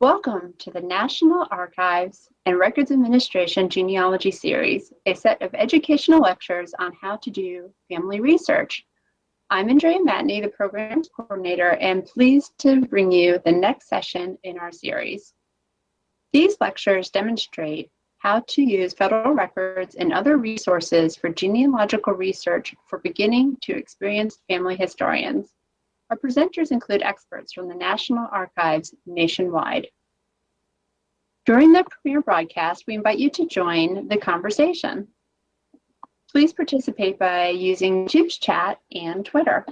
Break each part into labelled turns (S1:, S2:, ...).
S1: Welcome to the National Archives and Records Administration Genealogy Series, a set of educational lectures on how to do family research. I'm Andrea Matney, the Programs Coordinator, and pleased to bring you the next session in our series. These lectures demonstrate how to use federal records and other resources for genealogical research for beginning to experienced family historians. Our presenters include experts from the National Archives nationwide. During the premiere broadcast, we invite you to join the conversation. Please participate by using YouTube's chat and Twitter.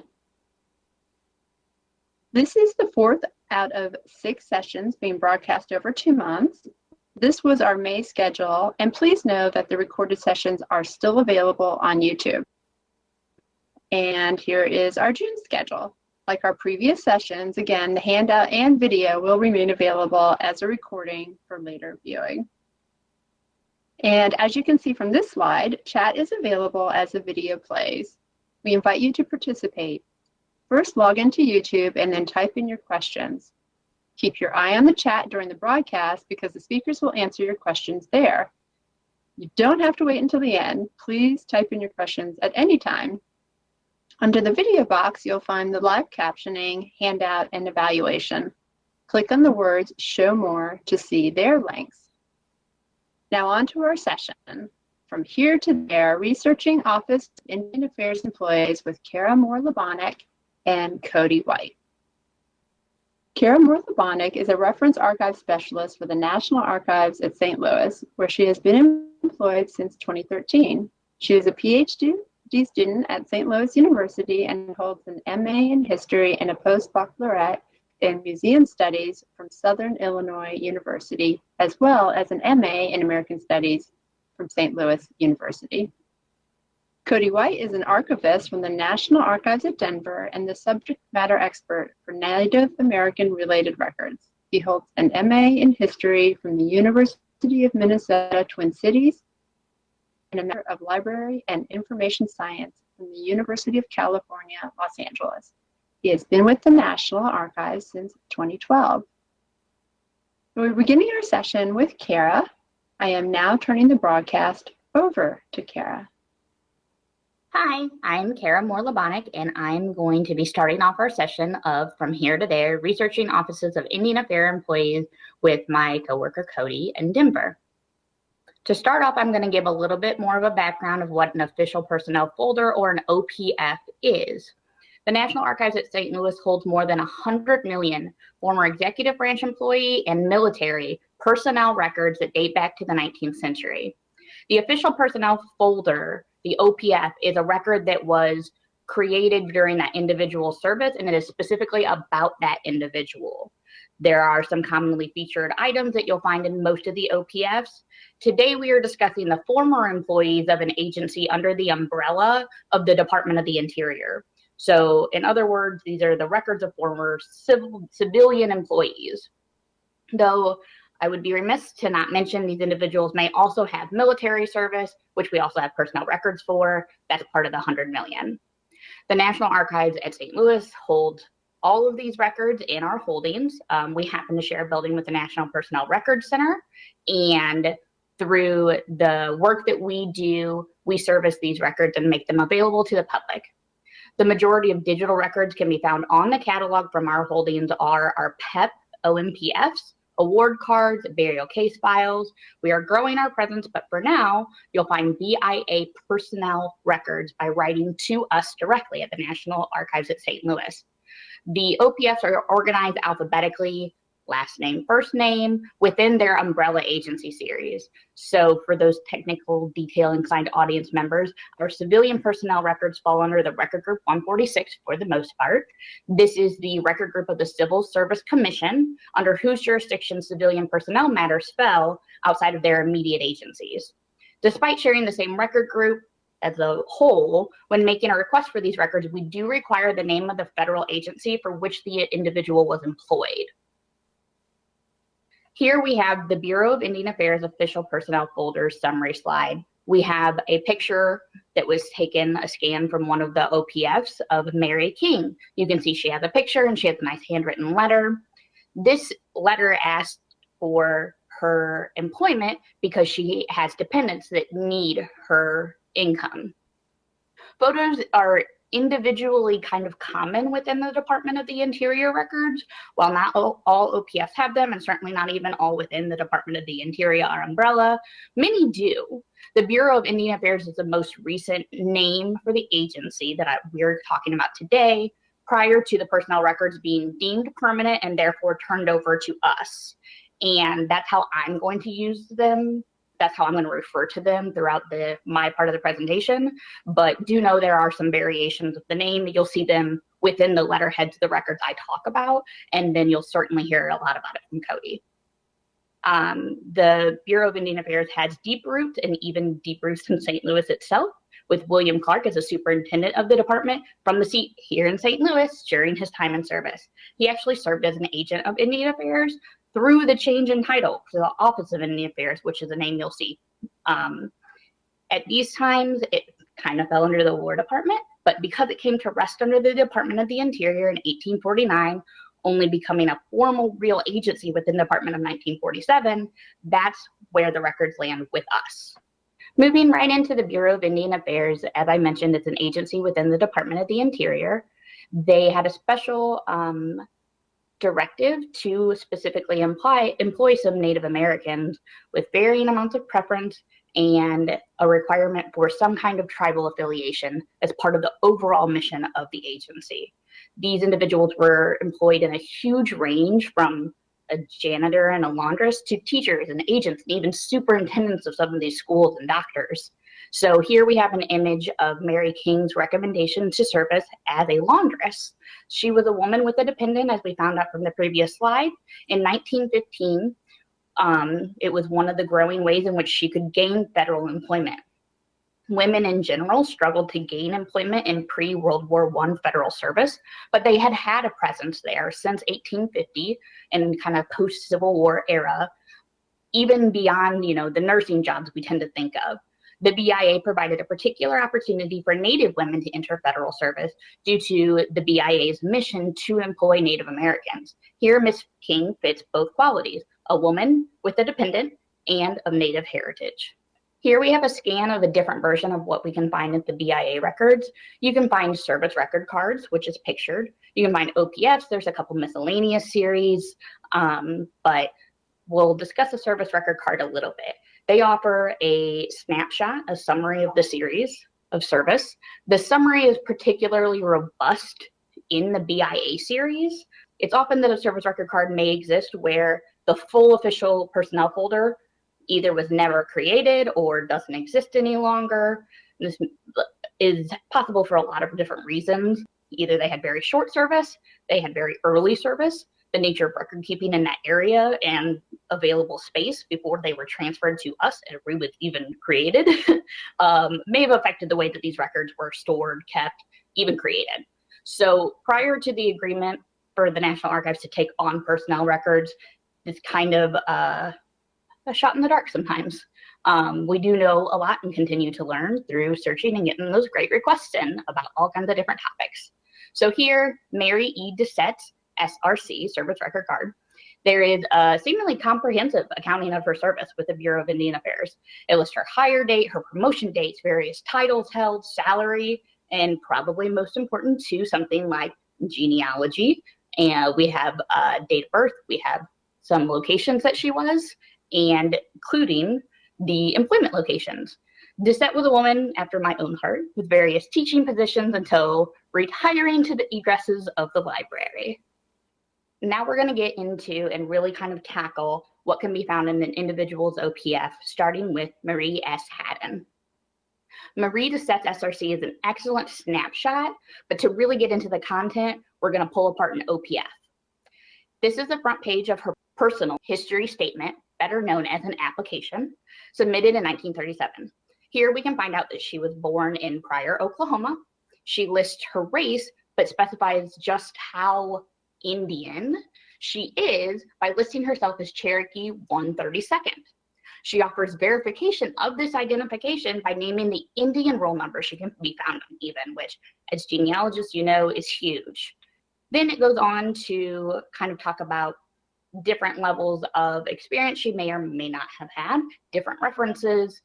S1: This is the fourth out of six sessions being broadcast over two months. This was our May schedule, and please know that the recorded sessions are still available on YouTube. And here is our June schedule. Like our previous sessions, again, the handout and video will remain available as a recording for later viewing. And as you can see from this slide, chat is available as the video plays. We invite you to participate. First, log into YouTube and then type in your questions. Keep your eye on the chat during the broadcast because the speakers will answer your questions there. You don't have to wait until the end. Please type in your questions at any time. Under the video box, you'll find the live captioning, handout, and evaluation. Click on the words Show More to see their links. Now on to our session. From here to there, researching Office of Indian Affairs employees with Kara Moore-Labonick and Cody White. Kara Moore-Labonick is a reference archive specialist for the National Archives at St. Louis, where she has been employed since 2013. She is a PhD student at St. Louis University and holds an MA in History and a postbaccalaureate in Museum Studies from Southern Illinois University, as well as an MA in American Studies from St. Louis University. Cody White is an archivist from the National Archives at Denver and the subject matter expert for Native American related records. He holds an MA in history from the University of Minnesota Twin Cities and a member of library and information science from the University of California, Los Angeles. He has been with the National Archives since 2012. We're beginning our session with Kara. I am now turning the broadcast over to Kara.
S2: Hi, I'm Kara Moore-Labonick, and I'm going to be starting off our session of From Here to There, researching offices of Indian Affairs employees with my coworker Cody in Denver. To start off, I'm going to give a little bit more of a background of what an official personnel folder or an OPF is. The National Archives at St. Louis holds more than 100 million former executive branch employee and military personnel records that date back to the 19th century. The official personnel folder the OPF is a record that was created during that individual service and it is specifically about that individual. There are some commonly featured items that you'll find in most of the OPFs. Today we are discussing the former employees of an agency under the umbrella of the Department of the Interior. So in other words, these are the records of former civil, civilian employees. Though I would be remiss to not mention these individuals may also have military service, which we also have personnel records for. That's part of the 100 million. The National Archives at St. Louis hold all of these records in our holdings. Um, we happen to share a building with the National Personnel Records Center. And through the work that we do, we service these records and make them available to the public. The majority of digital records can be found on the catalog from our holdings are our PEP OMPFs, award cards, burial case files. We are growing our presence, but for now, you'll find BIA personnel records by writing to us directly at the National Archives at St. Louis. The OPFs are organized alphabetically last name, first name within their umbrella agency series. So for those technical detail inclined audience members, our civilian personnel records fall under the record group 146 for the most part. This is the record group of the Civil Service Commission under whose jurisdiction civilian personnel matters fell outside of their immediate agencies. Despite sharing the same record group, as a whole, when making a request for these records, we do require the name of the federal agency for which the individual was employed. Here we have the Bureau of Indian Affairs official personnel folder summary slide. We have a picture that was taken, a scan from one of the OPFs of Mary King. You can see she has a picture and she has a nice handwritten letter. This letter asked for her employment because she has dependents that need her income. Photos are individually kind of common within the Department of the Interior records. While not all, OPFs have them, and certainly not even all within the Department of the Interior umbrella, many do. The Bureau of Indian Affairs is the most recent name for the agency that I, we're talking about today, prior to the personnel records being deemed permanent and therefore turned over to us. And that's how I'm going to use them that's how I'm going to refer to them throughout the my part of the presentation. But do know there are some variations of the name. You'll see them within the letterhead to the records I talk about, and then you'll certainly hear a lot about it from Cody. Um, the Bureau of Indian Affairs has deep roots and even deep roots in St. Louis itself, with William Clark as a superintendent of the department from the seat here in St. Louis during his time in service. He actually served as an agent of Indian Affairs through the change in title to the Office of Indian Affairs, which is a name you'll see. Um, at these times, it kind of fell under the War Department, but because it came to rest under the Department of the Interior in 1849, only becoming a formal real agency within the Department of 1947, that's where the records land with us. Moving right into the Bureau of Indian Affairs, as I mentioned, it's an agency within the Department of the Interior. They had a special um, directive to specifically imply, employ some Native Americans with varying amounts of preference and a requirement for some kind of tribal affiliation as part of the overall mission of the agency. These individuals were employed in a huge range from a janitor and a laundress to teachers and agents and even superintendents of some of these schools and doctors. So here we have an image of Mary King's recommendation to service as a laundress. She was a woman with a dependent, as we found out from the previous slide. In 1915, um, it was one of the growing ways in which she could gain federal employment. Women in general struggled to gain employment in pre-World War I federal service, but they had had a presence there since 1850 and kind of post-Civil War era, even beyond, you know, the nursing jobs we tend to think of. The BIA provided a particular opportunity for Native women to enter federal service due to the BIA's mission to employ Native Americans. Here, Ms. King fits both qualities, a woman with a dependent and of Native heritage. Here we have a scan of a different version of what we can find at the BIA records. You can find service record cards, which is pictured. You can find OPFs, there's a couple miscellaneous series, um, but we'll discuss the service record card a little bit. They offer a snapshot, a summary of the series of service. The summary is particularly robust in the BIA series. It's often that a service record card may exist where the full official personnel folder either was never created or doesn't exist any longer. This is possible for a lot of different reasons. Either they had very short service, they had very early service, the nature of record keeping in that area and available space before they were transferred to us and we was even created um, may have affected the way that these records were stored, kept, even created. So prior to the agreement for the National Archives to take on personnel records, it's kind of uh, a shot in the dark sometimes. Um, we do know a lot and continue to learn through searching and getting those great requests in about all kinds of different topics. So here, Mary E. Doucette SRC, Service Record Card. There is a seemingly comprehensive accounting of her service with the Bureau of Indian Affairs. It lists her hire date, her promotion dates, various titles held, salary, and probably most important to something like genealogy. And we have uh, date of birth, we have some locations that she was, and including the employment locations. Doucette was a woman after my own heart with various teaching positions until retiring to the egresses of the library now we're going to get into and really kind of tackle what can be found in an individual's OPF, starting with Marie S. Haddon. Marie Doucette's SRC is an excellent snapshot, but to really get into the content, we're going to pull apart an OPF. This is the front page of her personal history statement, better known as an application, submitted in 1937. Here we can find out that she was born in Pryor, Oklahoma. She lists her race, but specifies just how Indian she is by listing herself as Cherokee 132nd. She offers verification of this identification by naming the Indian roll number she can be found on even, which as genealogists you know is huge. Then it goes on to kind of talk about different levels of experience she may or may not have had, different references.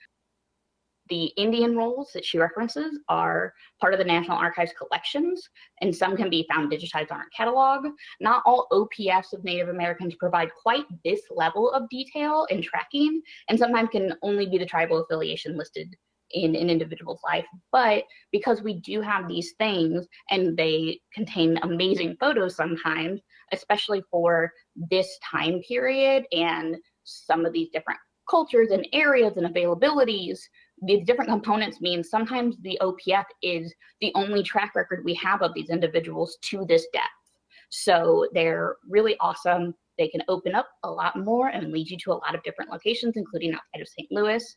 S2: The Indian rolls that she references are part of the National Archives collections, and some can be found digitized on our catalog. Not all OPFs of Native Americans provide quite this level of detail and tracking, and sometimes can only be the tribal affiliation listed in an individual's life. But because we do have these things and they contain amazing photos sometimes, especially for this time period and some of these different cultures and areas and availabilities, these different components mean sometimes the OPF is the only track record we have of these individuals to this depth. So they're really awesome. They can open up a lot more and lead you to a lot of different locations, including outside of St. Louis.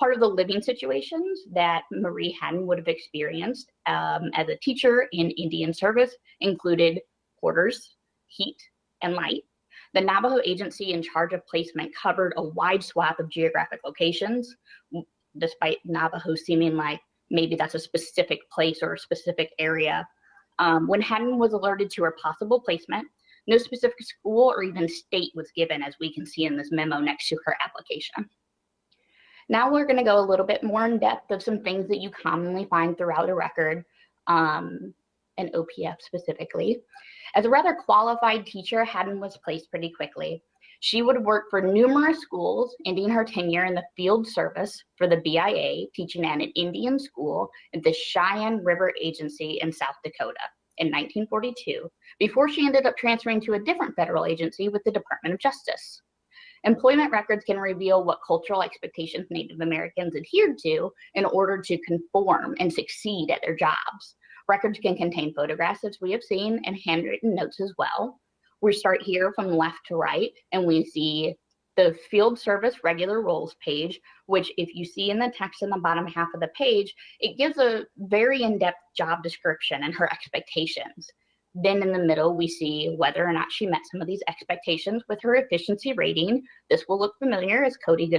S2: Part of the living situations that Marie Hadden would have experienced um, as a teacher in Indian service included quarters, heat, and light. The Navajo agency in charge of placement covered a wide swath of geographic locations, despite Navajo seeming like maybe that's a specific place or a specific area. Um, when Hadden was alerted to her possible placement, no specific school or even state was given, as we can see in this memo next to her application. Now we're going to go a little bit more in depth of some things that you commonly find throughout a record, um, an OPF specifically. As a rather qualified teacher, Hadden was placed pretty quickly. She would work for numerous schools, ending her tenure in the field service for the BIA, teaching at an Indian school at the Cheyenne River Agency in South Dakota in 1942, before she ended up transferring to a different federal agency with the Department of Justice. Employment records can reveal what cultural expectations Native Americans adhered to in order to conform and succeed at their jobs. Records can contain photographs, as we have seen, and handwritten notes as well. We start here from left to right, and we see the field service regular roles page, which if you see in the text in the bottom half of the page, it gives a very in-depth job description and her expectations. Then in the middle, we see whether or not she met some of these expectations with her efficiency rating. This will look familiar as Cody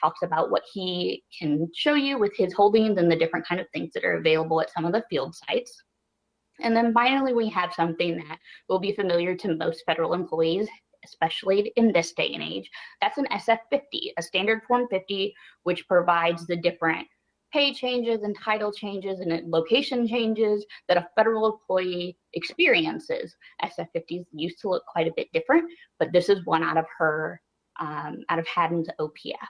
S2: talks about what he can show you with his holdings and the different kind of things that are available at some of the field sites. And then finally, we have something that will be familiar to most federal employees, especially in this day and age. That's an SF50, a standard form 50, which provides the different pay changes and title changes and location changes that a federal employee experiences. SF50s used to look quite a bit different, but this is one out of her, um, out of Hadden's OPF.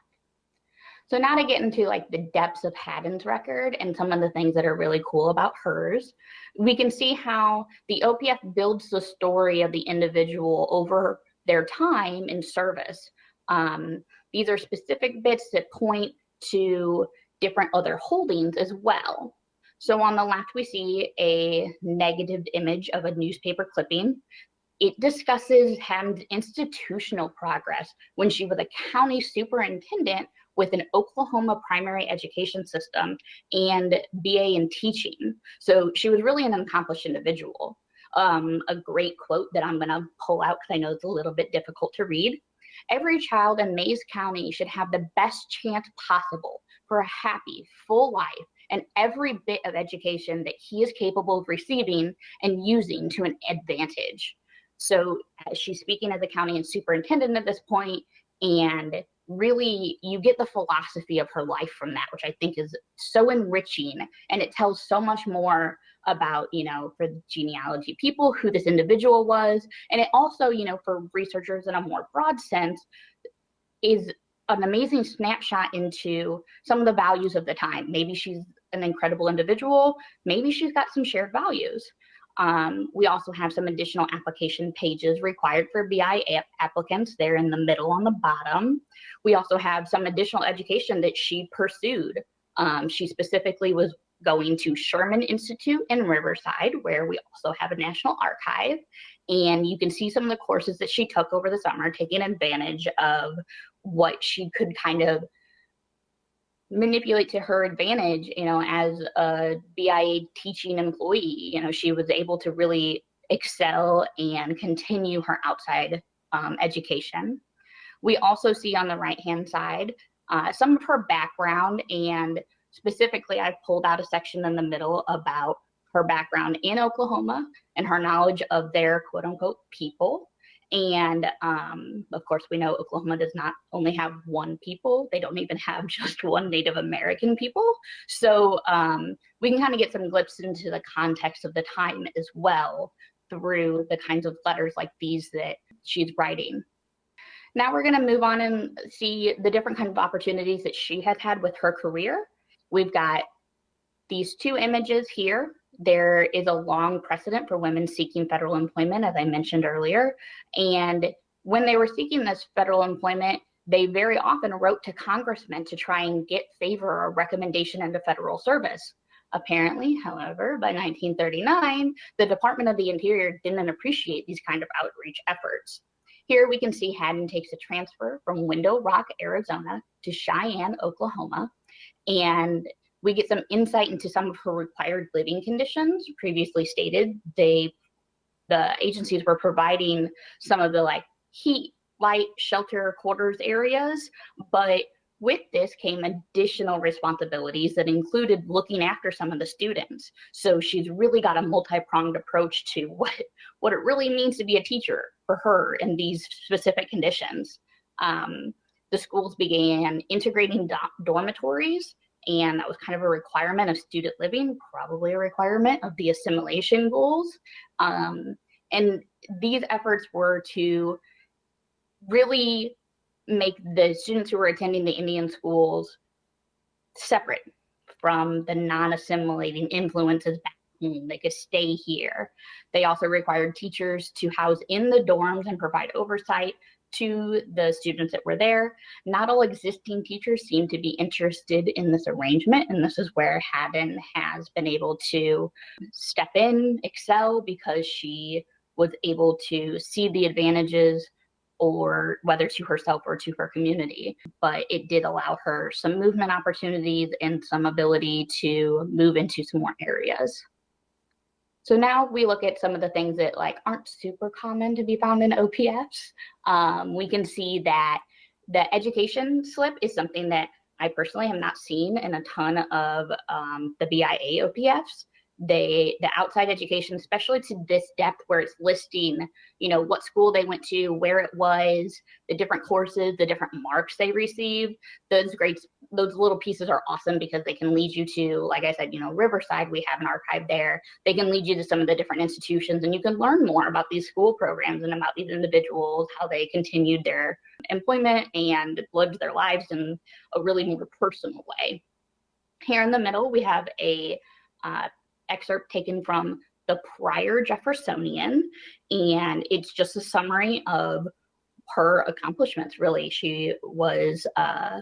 S2: So now to get into like the depths of Hadden's record and some of the things that are really cool about hers, we can see how the OPF builds the story of the individual over their time in service. Um, these are specific bits that point to different other holdings as well. So on the left, we see a negative image of a newspaper clipping. It discusses Hadden's institutional progress when she was a county superintendent with an Oklahoma primary education system and BA in teaching. So she was really an accomplished individual. Um, a great quote that I'm gonna pull out because I know it's a little bit difficult to read. Every child in Mayes County should have the best chance possible for a happy, full life and every bit of education that he is capable of receiving and using to an advantage. So she's speaking as a county and superintendent at this point, and really you get the philosophy of her life from that, which I think is so enriching, and it tells so much more about, you know, for the genealogy people, who this individual was, and it also, you know, for researchers in a more broad sense, is an amazing snapshot into some of the values of the time. Maybe she's an incredible individual. Maybe she's got some shared values. Um, we also have some additional application pages required for BIA applicants. They're in the middle on the bottom. We also have some additional education that she pursued. Um, she specifically was going to Sherman Institute in Riverside, where we also have a national archive. And you can see some of the courses that she took over the summer, taking advantage of what she could kind of manipulate to her advantage, you know, as a BIA teaching employee. You know, she was able to really excel and continue her outside um, education. We also see on the right hand side uh, some of her background and specifically I've pulled out a section in the middle about her background in Oklahoma and her knowledge of their quote unquote people And um, of course, we know Oklahoma does not only have one people, they don't even have just one Native American people. So um, we can kind of get some glimpse into the context of the time as well through the kinds of letters like these that she's writing. Now we're going to move on and see the different kinds of opportunities that she has had with her career. We've got these two images here there is a long precedent for women seeking federal employment, as I mentioned earlier. And when they were seeking this federal employment, they very often wrote to congressmen to try and get favor or recommendation into federal service. Apparently, however, by 1939, the Department of the Interior didn't appreciate these kind of outreach efforts. Here we can see Haddon takes a transfer from Window Rock, Arizona to Cheyenne, Oklahoma, and we get some insight into some of her required living conditions. Previously stated, they the agencies were providing some of the like heat, light, shelter, quarters areas, but with this came additional responsibilities that included looking after some of the students. So she's really got a multi-pronged approach to what, what it really means to be a teacher for her in these specific conditions. Um, the schools began integrating do dormitories and that was kind of a requirement of student living, probably a requirement of the assimilation goals. Um, and these efforts were to really make the students who were attending the Indian schools separate from the non-assimilating influences back home. They could stay here. They also required teachers to house in the dorms and provide oversight to the students that were there. Not all existing teachers seem to be interested in this arrangement, and this is where Haddon has been able to step in, excel, because she was able to see the advantages or whether to herself or to her community. But it did allow her some movement opportunities and some ability to move into some more areas. So now we look at some of the things that like aren't super common to be found in OPFs. Um, we can see that the education slip is something that I personally have not seen in a ton of um, the BIA OPFs they the outside education especially to this depth where it's listing you know what school they went to where it was the different courses the different marks they received those grades those little pieces are awesome because they can lead you to like i said you know riverside we have an archive there they can lead you to some of the different institutions and you can learn more about these school programs and about these individuals how they continued their employment and lived their lives in a really more personal way here in the middle we have a uh, excerpt taken from the Pryor Jeffersonian, and it's just a summary of her accomplishments, really. She was uh,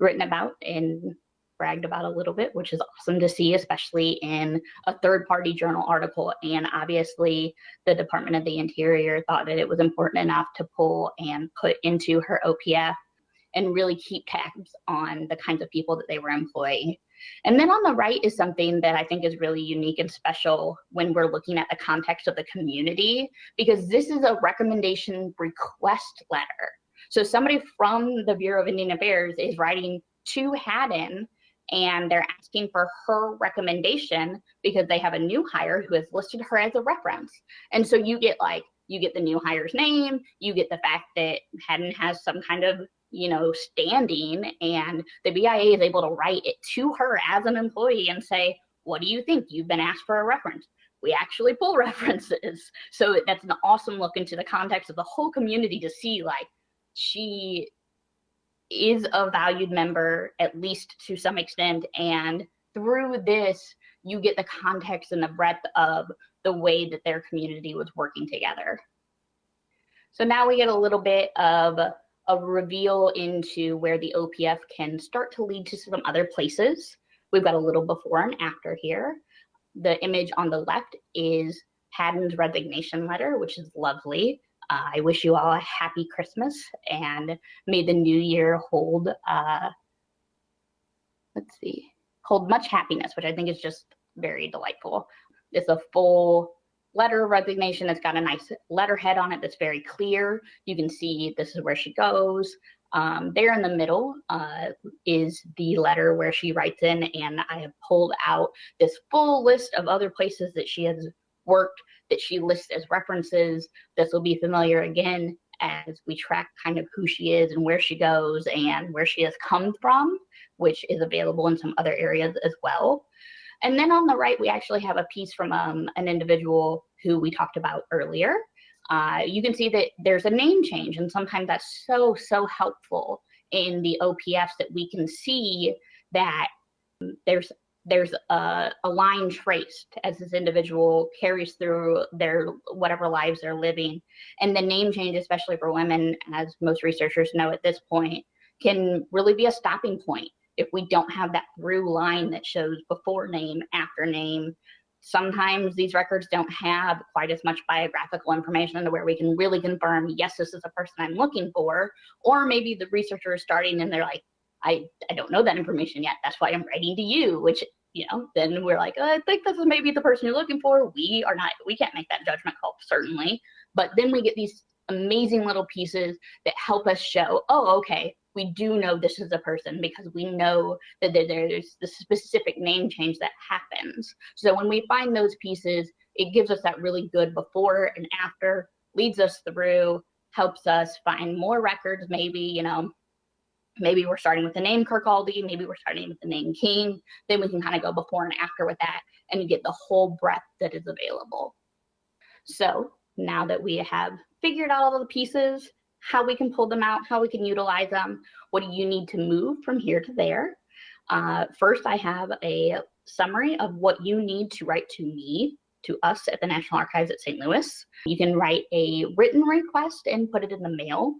S2: written about and bragged about a little bit, which is awesome to see, especially in a third party journal article. And obviously, the Department of the Interior thought that it was important enough to pull and put into her OPF and really keep tabs on the kinds of people that they were employing and then on the right is something that I think is really unique and special when we're looking at the context of the community, because this is a recommendation request letter. So somebody from the Bureau of Indian Affairs is writing to Haddon and they're asking for her recommendation because they have a new hire who has listed her as a reference. And so you get like, you get the new hire's name, you get the fact that Haddon has some kind of you know, standing and the BIA is able to write it to her as an employee and say, what do you think? You've been asked for a reference. We actually pull references. So that's an awesome look into the context of the whole community to see like she is a valued member, at least to some extent. And through this, you get the context and the breadth of the way that their community was working together. So now we get a little bit of a reveal into where the OPF can start to lead to some other places. We've got a little before and after here. The image on the left is Haddon's resignation letter, which is lovely. Uh, I wish you all a happy Christmas and may the new year hold, uh, let's see, hold much happiness, which I think is just very delightful. It's a full letter of resignation. It's got a nice letterhead on it that's very clear. You can see this is where she goes. Um, there in the middle uh, is the letter where she writes in, and I have pulled out this full list of other places that she has worked that she lists as references. This will be familiar again as we track kind of who she is and where she goes and where she has come from, which is available in some other areas as well. And then on the right, we actually have a piece from um, an individual who we talked about earlier. Uh, you can see that there's a name change, and sometimes that's so, so helpful in the OPFs that we can see that there's there's a, a line traced as this individual carries through their whatever lives they're living. And the name change, especially for women, as most researchers know at this point, can really be a stopping point if we don't have that through line that shows before name, after name. Sometimes these records don't have quite as much biographical information to where we can really confirm, yes, this is a person I'm looking for. Or maybe the researcher is starting and they're like, I, I don't know that information yet. That's why I'm writing to you, which, you know, then we're like, oh, I think this is maybe the person you're looking for. We are not, we can't make that judgment call, certainly. But then we get these amazing little pieces that help us show, oh, okay, we do know this is a person because we know that there's the specific name change that happens. So when we find those pieces, it gives us that really good before and after, leads us through, helps us find more records, maybe, you know, maybe we're starting with the name Kirkcaldy, maybe we're starting with the name King, then we can kind of go before and after with that and get the whole breadth that is available. So now that we have figured out all the pieces, how we can pull them out, how we can utilize them, what do you need to move from here to there. Uh, first, I have a summary of what you need to write to me, to us at the National Archives at St. Louis. You can write a written request and put it in the mail.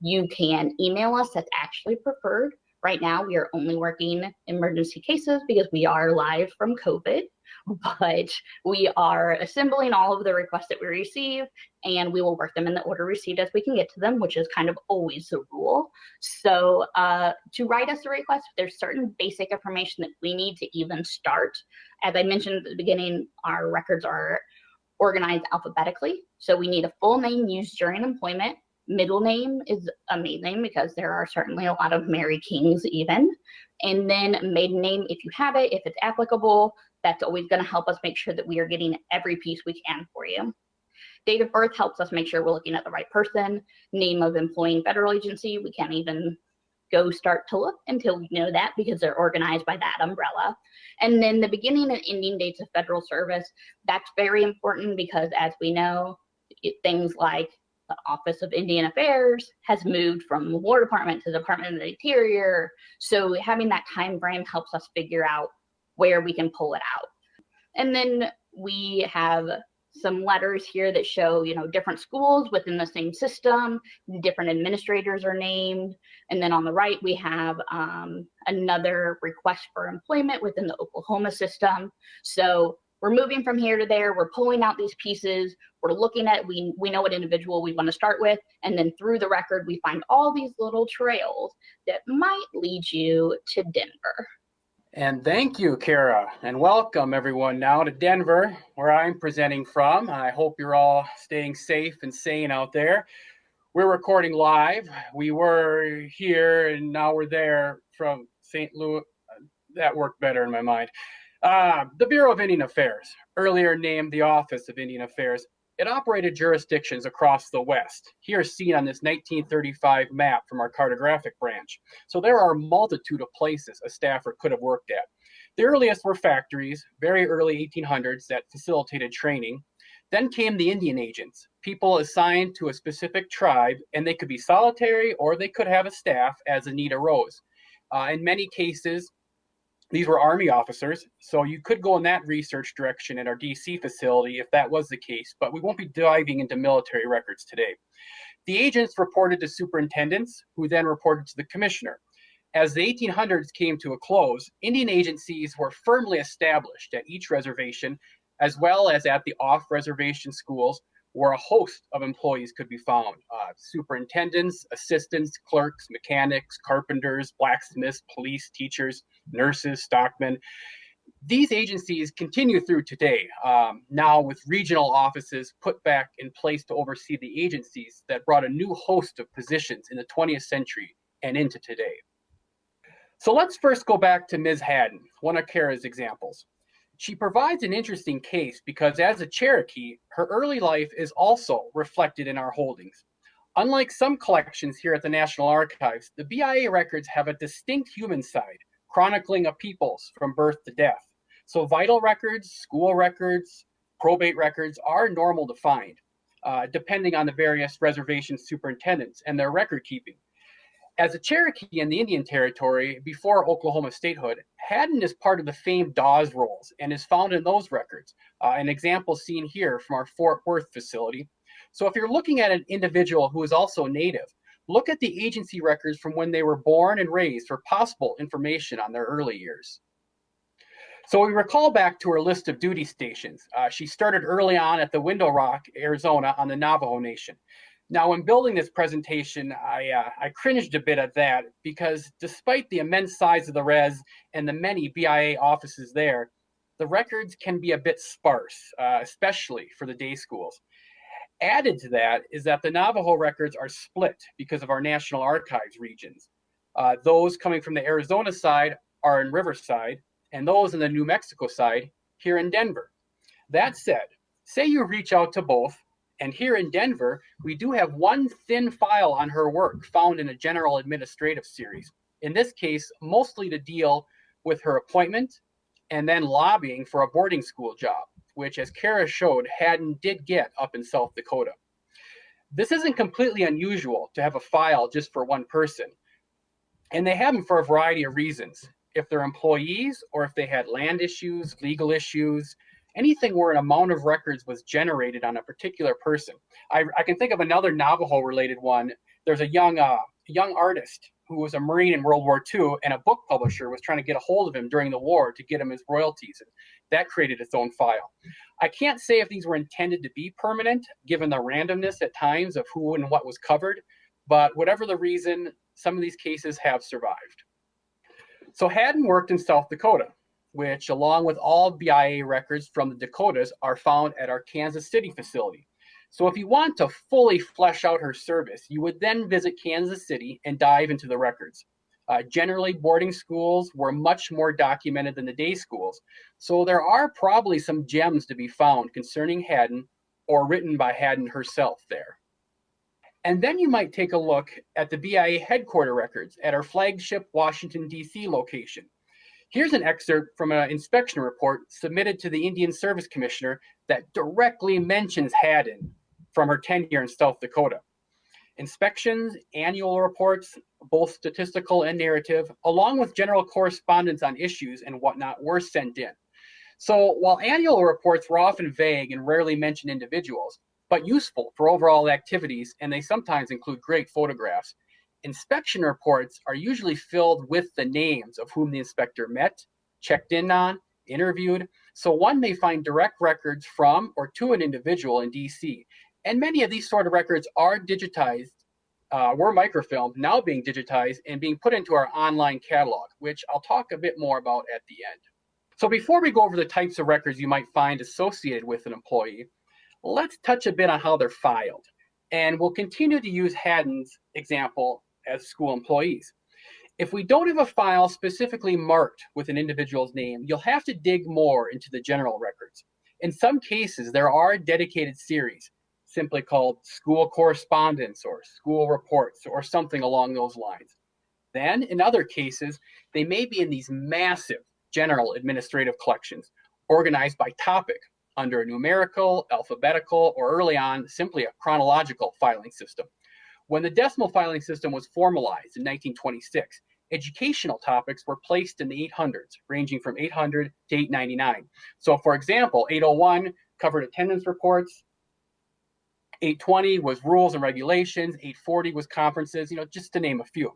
S2: You can email us, that's actually preferred. Right now, we are only working emergency cases because we are live from COVID but we are assembling all of the requests that we receive and we will work them in the order received as we can get to them, which is kind of always the rule. So uh, to write us a request, there's certain basic information that we need to even start. As I mentioned at the beginning, our records are organized alphabetically. So we need a full name used during employment. Middle name is amazing because there are certainly a lot of Mary Kings even. And then maiden name, if you have it, if it's applicable, that's always going to help us make sure that we are getting every piece we can for you. Date of birth helps us make sure we're looking at the right person. Name of employing federal agency, we can't even go start to look until we know that because they're organized by that umbrella. And then the beginning and ending dates of federal service, that's very important because as we know, things like the Office of Indian Affairs has moved from the War Department to the Department of the Interior. So having that time frame helps us figure out where we can pull it out. And then we have some letters here that show, you know, different schools within the same system, different administrators are named. And then on the right, we have um, another request for employment within the Oklahoma system. So we're moving from here to there, we're pulling out these pieces, we're looking at, we, we know what individual we wanna start with, and then through the record, we find all these little trails that might lead you to Denver.
S3: And thank you, Kara, and welcome everyone now to Denver, where I'm presenting from. I hope you're all staying safe and sane out there. We're recording live. We were here and now we're there from St. Louis. That worked better in my mind. Uh, the Bureau of Indian Affairs, earlier named the Office of Indian Affairs, it operated jurisdictions across the West, here seen on this 1935 map from our cartographic branch. So there are a multitude of places a staffer could have worked at. The earliest were factories, very early 1800s that facilitated training. Then came the Indian agents, people assigned to a specific tribe, and they could be solitary or they could have a staff as the need arose. Uh, in many cases, these were Army officers, so you could go in that research direction at our DC facility if that was the case, but we won't be diving into military records today. The agents reported to superintendents, who then reported to the commissioner. As the 1800s came to a close, Indian agencies were firmly established at each reservation, as well as at the off-reservation schools where a host of employees could be found. Uh, superintendents, assistants, clerks, mechanics, carpenters, blacksmiths, police, teachers, nurses, stockmen. These agencies continue through today, um, now with regional offices put back in place to oversee the agencies that brought a new host of positions in the 20th century and into today. So let's first go back to Ms. Haddon, one of Kara's examples. She provides an interesting case because as a Cherokee, her early life is also reflected in our holdings. Unlike some collections here at the National Archives, the BIA records have a distinct human side, chronicling of people's from birth to death. So vital records, school records, probate records are normal to find, uh, depending on the various reservation superintendents and their record keeping. As a Cherokee in the Indian Territory before Oklahoma statehood, Haddon is part of the famed Dawes rolls and is found in those records. Uh, an example seen here from our Fort Worth facility, so if you're looking at an individual who is also native, look at the agency records from when they were born and raised for possible information on their early years. So we recall back to her list of duty stations. Uh, she started early on at the Window Rock, Arizona on the Navajo Nation. Now, when building this presentation, I, uh, I cringed a bit at that because despite the immense size of the res and the many BIA offices there, the records can be a bit sparse, uh, especially for the day schools. Added to that is that the Navajo records are split because of our National Archives regions. Uh, those coming from the Arizona side are in Riverside, and those in the New Mexico side here in Denver. That said, say you reach out to both, and here in Denver, we do have one thin file on her work found in a general administrative series. In this case, mostly to deal with her appointment and then lobbying for a boarding school job which as Kara showed, Haddon did get up in South Dakota. This isn't completely unusual to have a file just for one person. And they have them for a variety of reasons. If they're employees or if they had land issues, legal issues, anything where an amount of records was generated on a particular person. I, I can think of another Navajo related one. There's a young, uh, young artist who was a Marine in World War II, and a book publisher was trying to get a hold of him during the war to get him his royalties. That created its own file. I can't say if these were intended to be permanent, given the randomness at times of who and what was covered, but whatever the reason, some of these cases have survived. So Haddon worked in South Dakota, which along with all BIA records from the Dakotas are found at our Kansas City facility. So if you want to fully flesh out her service, you would then visit Kansas City and dive into the records. Uh, generally, boarding schools were much more documented than the day schools. So there are probably some gems to be found concerning Haddon or written by Haddon herself there. And then you might take a look at the BIA headquarter records at our flagship Washington, D.C. location. Here's an excerpt from an inspection report submitted to the Indian Service Commissioner that directly mentions Haddon from her tenure in South Dakota. Inspections, annual reports, both statistical and narrative, along with general correspondence on issues and whatnot were sent in. So while annual reports were often vague and rarely mention individuals, but useful for overall activities, and they sometimes include great photographs, inspection reports are usually filled with the names of whom the inspector met, checked in on, interviewed, so one may find direct records from or to an individual in DC and many of these sort of records are digitized, uh, were microfilmed, now being digitized and being put into our online catalog, which I'll talk a bit more about at the end. So before we go over the types of records you might find associated with an employee, let's touch a bit on how they're filed. And we'll continue to use Haddon's example as school employees. If we don't have a file specifically marked with an individual's name, you'll have to dig more into the general records. In some cases, there are dedicated series, simply called school correspondence or school reports or something along those lines. Then, in other cases, they may be in these massive general administrative collections organized by topic under a numerical, alphabetical, or early on, simply a chronological filing system. When the decimal filing system was formalized in 1926, educational topics were placed in the 800s, ranging from 800 to 899. So for example, 801 covered attendance reports, 820 was rules and regulations, 840 was conferences, you know, just to name a few.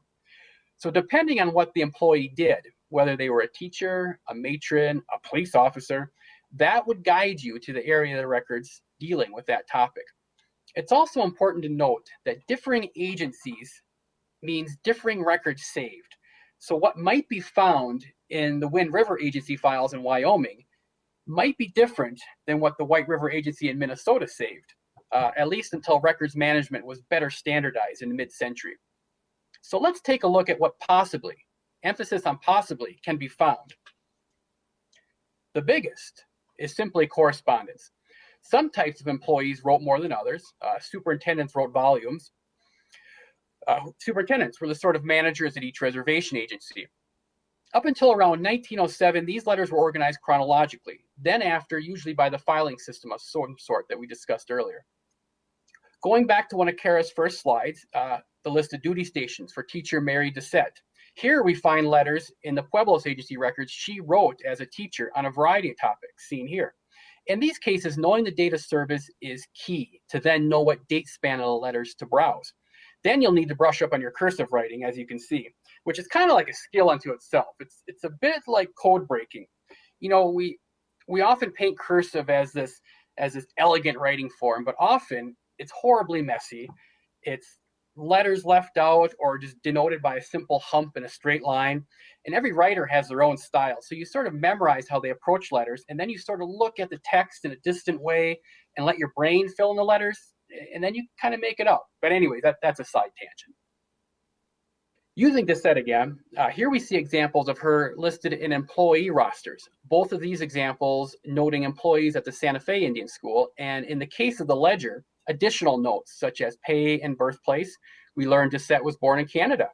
S3: So depending on what the employee did, whether they were a teacher, a matron, a police officer, that would guide you to the area of the records dealing with that topic. It's also important to note that differing agencies means differing records saved. So what might be found in the Wind River Agency files in Wyoming might be different than what the White River Agency in Minnesota saved uh, at least until records management was better standardized in the mid-century. So let's take a look at what possibly, emphasis on possibly, can be found. The biggest is simply correspondence. Some types of employees wrote more than others. Uh, superintendents wrote volumes. Uh, superintendents were the sort of managers at each reservation agency. Up until around 1907, these letters were organized chronologically, then after, usually by the filing system of some sort that we discussed earlier. Going back to one of Kara's first slides, uh, the list of duty stations for teacher Mary Doucette. Here we find letters in the Pueblos agency records she wrote as a teacher on a variety of topics seen here. In these cases, knowing the date of service is key to then know what date span of the letters to browse. Then you'll need to brush up on your cursive writing, as you can see, which is kind of like a skill unto itself. It's it's a bit like code breaking. You know, we we often paint cursive as this as this elegant writing form, but often it's horribly messy. It's letters left out or just denoted by a simple hump in a straight line. And every writer has their own style. So you sort of memorize how they approach letters, and then you sort of look at the text in a distant way and let your brain fill in the letters, and then you kind of make it up. But anyway, that, that's a side tangent. Using this set again, uh, here we see examples of her listed in employee rosters. Both of these examples noting employees at the Santa Fe Indian School, and in the case of the ledger, additional notes such as pay and birthplace. We learned Doucette was born in Canada.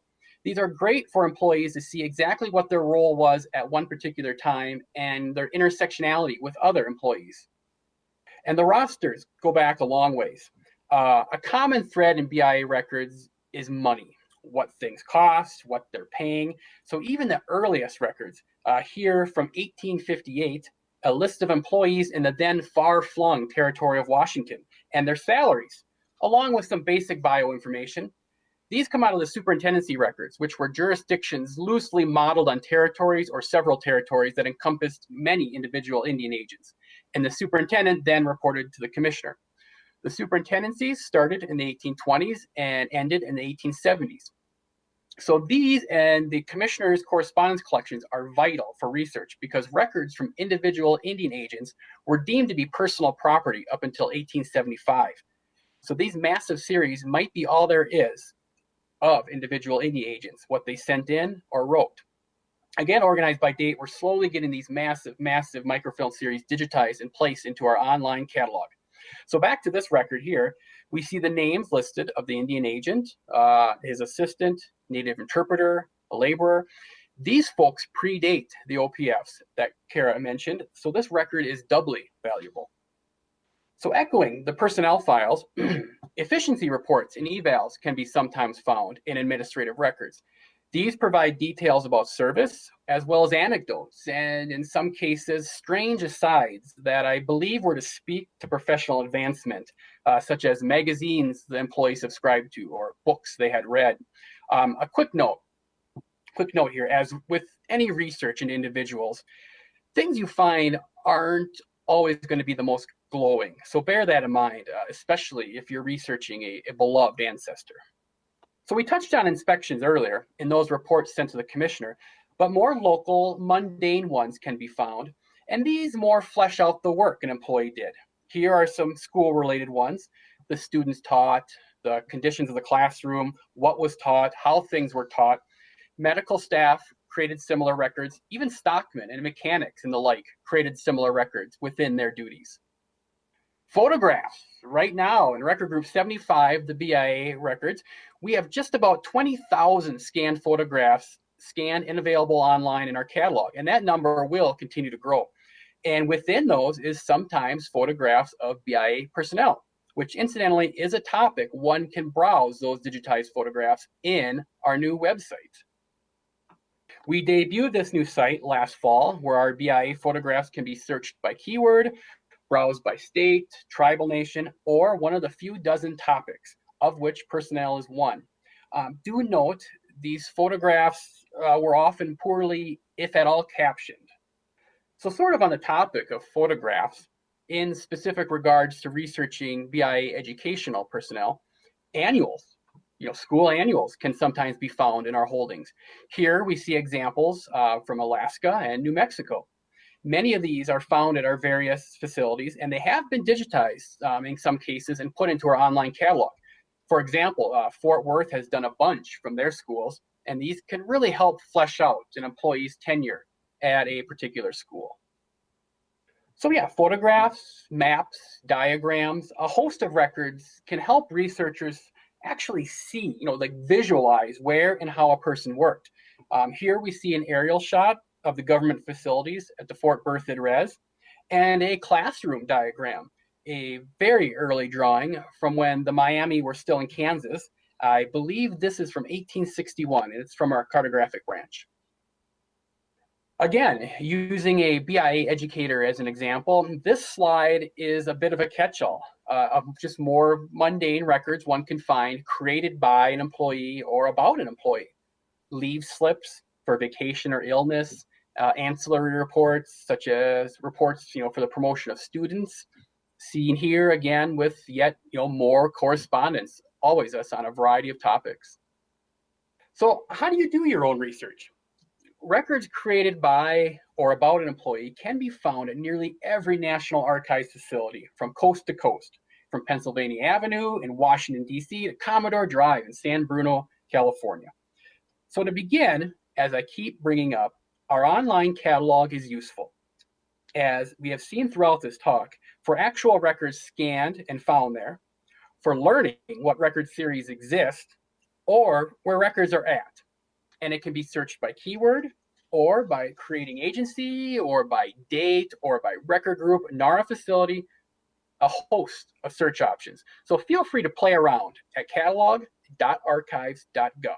S3: These are great for employees to see exactly what their role was at one particular time and their intersectionality with other employees. And the rosters go back a long ways. Uh, a common thread in BIA records is money, what things cost, what they're paying. So even the earliest records uh, here from 1858, a list of employees in the then far-flung territory of Washington and their salaries, along with some basic bio information. These come out of the superintendency records, which were jurisdictions loosely modeled on territories or several territories that encompassed many individual Indian agents. And the superintendent then reported to the commissioner. The superintendencies started in the 1820s and ended in the 1870s. So these and the commissioner's correspondence collections are vital for research because records from individual Indian agents were deemed to be personal property up until 1875. So these massive series might be all there is of individual Indian agents, what they sent in or wrote. Again, organized by date, we're slowly getting these massive, massive microfilm series digitized and placed into our online catalog. So back to this record here, we see the names listed of the Indian agent, uh, his assistant, native interpreter, a laborer. These folks predate the OPFs that Kara mentioned, so this record is doubly valuable. So echoing the personnel files, efficiency reports and evals can be sometimes found in administrative records. These provide details about service as well as anecdotes and in some cases strange asides that I believe were to speak to professional advancement, uh, such as magazines the employee subscribed to or books they had read. Um, a quick note, quick note here, as with any research in individuals, things you find aren't always going to be the most glowing. So bear that in mind, uh, especially if you're researching a, a beloved ancestor. So we touched on inspections earlier in those reports sent to the commissioner, but more local, mundane ones can be found, and these more flesh out the work an employee did. Here are some school-related ones. The students taught, the conditions of the classroom, what was taught, how things were taught. Medical staff created similar records. Even stockmen and mechanics and the like created similar records within their duties. Photographs, right now in record group 75, the BIA records, we have just about 20,000 scanned photographs scanned and available online in our catalog, and that number will continue to grow. And within those is sometimes photographs of BIA personnel, which incidentally is a topic one can browse those digitized photographs in our new website. We debuted this new site last fall where our BIA photographs can be searched by keyword, browsed by state, tribal nation, or one of the few dozen topics of which personnel is one. Um, do note these photographs uh, were often poorly, if at all, captioned. So sort of on the topic of photographs, in specific regards to researching BIA educational personnel, annuals, you know, school annuals can sometimes be found in our holdings. Here we see examples uh, from Alaska and New Mexico. Many of these are found at our various facilities and they have been digitized um, in some cases and put into our online catalog. For example, uh, Fort Worth has done a bunch from their schools, and these can really help flesh out an employee's tenure at a particular school. So yeah, photographs, maps, diagrams, a host of records can help researchers actually see, you know, like visualize where and how a person worked. Um, here we see an aerial shot of the government facilities at the Fort Berthold Res and a classroom diagram, a very early drawing from when the Miami were still in Kansas. I believe this is from 1861 and it's from our cartographic branch. Again, using a BIA educator as an example, this slide is a bit of a catch-all uh, of just more mundane records one can find created by an employee or about an employee. Leave slips for vacation or illness, uh, ancillary reports such as reports you know, for the promotion of students, seen here again with yet you know, more correspondence, always us on a variety of topics. So how do you do your own research? Records created by or about an employee can be found at nearly every National Archives facility from coast to coast, from Pennsylvania Avenue in Washington, D.C. to Commodore Drive in San Bruno, California. So to begin, as I keep bringing up, our online catalog is useful. As we have seen throughout this talk, for actual records scanned and found there, for learning what record series exist, or where records are at and it can be searched by keyword or by creating agency or by date or by record group, NARA facility, a host of search options. So feel free to play around at catalog.archives.gov.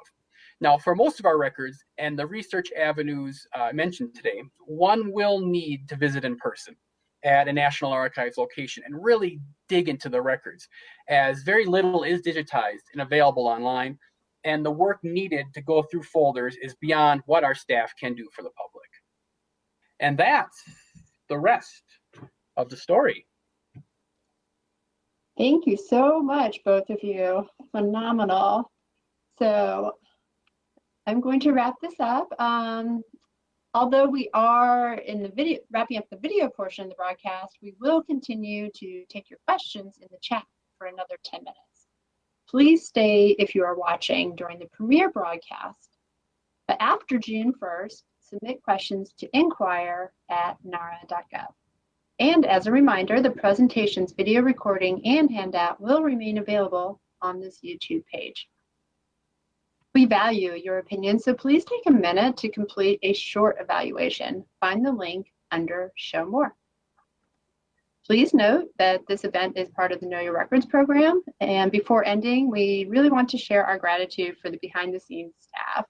S3: Now, for most of our records and the research avenues uh, mentioned today, one will need to visit in person at a National Archives location and really dig into the records, as very little is digitized and available online and the work needed to go through folders is beyond what our staff can do for the public. And that's the rest of the story.
S1: Thank you so much, both of you. Phenomenal. So I'm going to wrap this up. Um, although we are in the video, wrapping up the video portion of the broadcast, we will continue to take your questions in the chat for another 10 minutes. Please stay if you are watching during the premiere broadcast. But after June 1st, submit questions to inquire at nara.gov. And as a reminder, the presentation's video recording and handout will remain available on this YouTube page. We value your opinion, so please take a minute to complete a short evaluation. Find the link under Show More. Please note that this event is part of the Know Your Records program. And before ending, we really want to share our gratitude for the behind the scenes staff.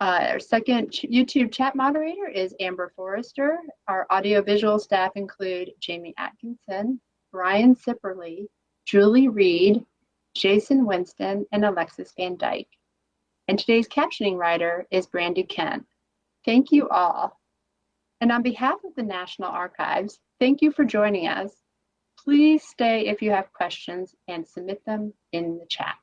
S1: Uh, our second YouTube chat moderator is Amber Forrester. Our audiovisual staff include Jamie Atkinson, Brian Sipperly, Julie Reed, Jason Winston, and Alexis Van Dyke. And today's captioning writer is Brandy Kent. Thank you all. And on behalf of the National Archives, thank you for joining us. Please stay if you have questions and submit them in the chat.